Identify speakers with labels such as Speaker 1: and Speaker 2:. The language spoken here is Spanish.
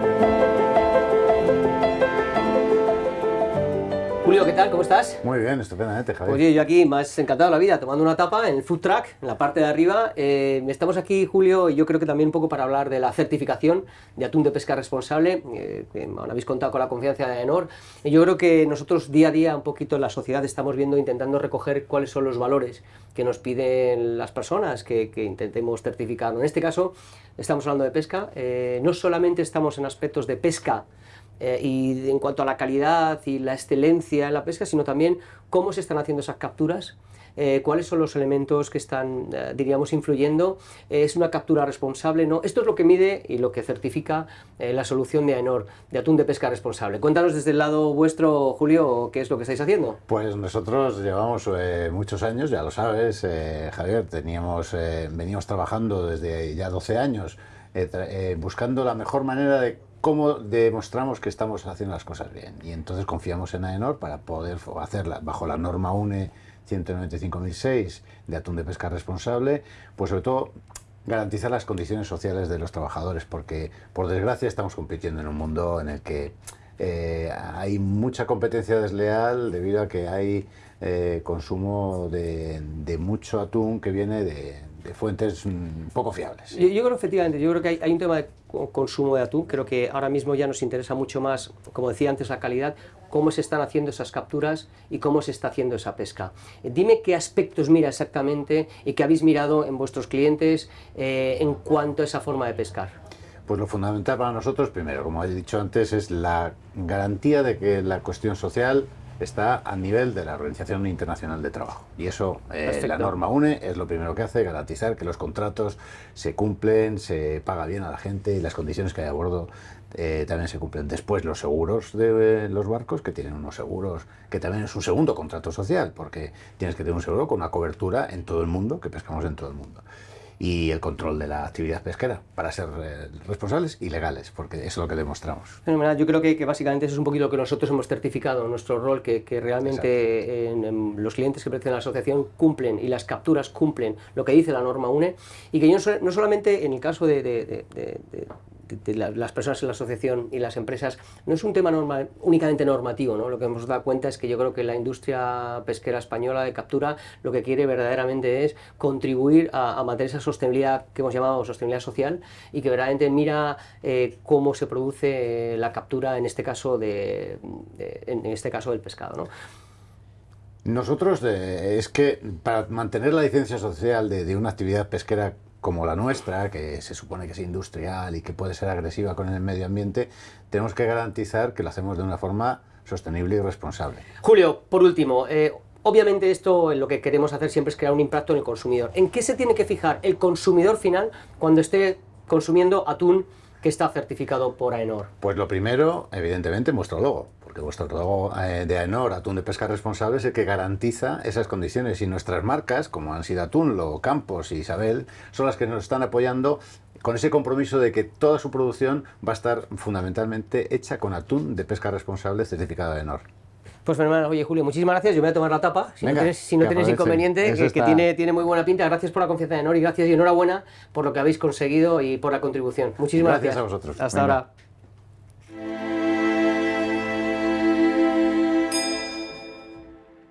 Speaker 1: Thank you. Julio, ¿qué tal? ¿Cómo estás?
Speaker 2: Muy bien, estupendamente, Javier.
Speaker 1: Oye, yo aquí más encantado de la vida, tomando una tapa en el food truck, en la parte de arriba. Eh, estamos aquí, Julio, y yo creo que también un poco para hablar de la certificación de atún de pesca responsable, eh, que habéis contado con la confianza de AENOR. Y yo creo que nosotros día a día, un poquito en la sociedad, estamos viendo, intentando recoger cuáles son los valores que nos piden las personas que, intentemos certificar. En este caso, estamos hablando de pesca. Eh, no solamente estamos en aspectos de pesca, eh, y en cuanto a la calidad y la excelencia en la pesca, sino también cómo se están haciendo esas capturas, eh, cuáles son los elementos que están, eh, diríamos, influyendo, es una captura responsable, ¿no? Esto es lo que mide y lo que certifica la solución de AENOR, de atún de pesca responsable. Cuéntanos desde el lado vuestro, Julio, qué es lo que estáis haciendo.
Speaker 2: Pues nosotros llevamos muchos años, ya lo sabes, Javier, teníamos, veníamos trabajando desde ya 12 años, buscando la mejor manera de cómo demostramos que estamos haciendo las cosas bien. Y entonces confiamos en AENOR para poder hacerla bajo la norma UNE 195.006 de atún de pesca responsable, pues sobre todo garantizar las condiciones sociales de los trabajadores, porque por desgracia estamos compitiendo en un mundo en el que eh, hay mucha competencia desleal debido a que hay eh, consumo de, mucho atún que viene de, fuentes mm, poco fiables.
Speaker 1: Yo, creo efectivamente, yo creo que hay, un tema de consumo de atún, creo que ahora mismo ya nos interesa mucho más, como decía antes, la calidad, cómo se están haciendo esas capturas y cómo se está haciendo esa pesca. Dime qué aspectos mira exactamente y qué habéis mirado en vuestros clientes eh, en cuanto a esa forma de pescar.
Speaker 2: Pues lo fundamental para nosotros, primero, como he dicho antes, es la garantía de que la cuestión social está a nivel de la Organización Internacional de Trabajo. Y eso, eh, la norma UNE, es lo primero que hace, garantizar que los contratos se cumplen, se paga bien a la gente y las condiciones que hay a bordo eh, también se cumplen. Después los seguros de eh, los barcos, que tienen unos seguros, que también es un segundo contrato social, porque tienes que tener un seguro con una cobertura en todo el mundo, que pescamos en todo el mundo y el control de la actividad pesquera para ser eh, responsables y legales, porque eso es lo que demostramos.
Speaker 1: Yo creo que, básicamente eso es un poquito lo que nosotros hemos certificado, nuestro rol, que, que realmente los clientes que pertenecen a la asociación cumplen y las capturas cumplen lo que dice la norma UNE. Y que yo no, solamente en el caso de de, las personas en la asociación y las empresas no es un tema únicamente normativo, ¿no? lo que hemos dado cuenta es que yo creo que la industria pesquera española de captura lo que quiere verdaderamente es contribuir a, mantener esa sostenibilidad que hemos llamado sostenibilidad social y que verdaderamente mira eh, cómo se produce la captura en este caso, de, en este caso del pescado. ¿no?
Speaker 2: Nosotros, es que para mantener la licencia social de, una actividad pesquera como la nuestra, que se supone que es industrial y que puede ser agresiva con el medio ambiente, tenemos que garantizar que lo hacemos de una forma sostenible y responsable.
Speaker 1: Julio, por último, eh, obviamente esto lo que queremos hacer siempre es crear un impacto en el consumidor. ¿En qué se tiene que fijar el consumidor final cuando esté consumiendo atún que está certificado por AENOR?
Speaker 2: Pues lo primero, evidentemente, vuestro logo, porque vuestro logo eh, de AENOR, Atún de Pesca Responsable, es el que garantiza esas condiciones y nuestras marcas, como han sido Atún, Campos y Isabel, son las que nos están apoyando con ese compromiso de que toda su producción va a estar fundamentalmente hecha con atún de pesca responsable certificado de AENOR.
Speaker 1: Pues fenomenal. Oye, Julio, muchísimas gracias. Yo me voy a tomar la tapa, si no tienes, si no tienes inconveniente, que, tiene, tiene muy buena pinta. Gracias por la confianza de Enor y gracias y enhorabuena por lo que habéis conseguido y por la contribución. Muchísimas gracias.
Speaker 2: Gracias a vosotros.
Speaker 1: Hasta ahora.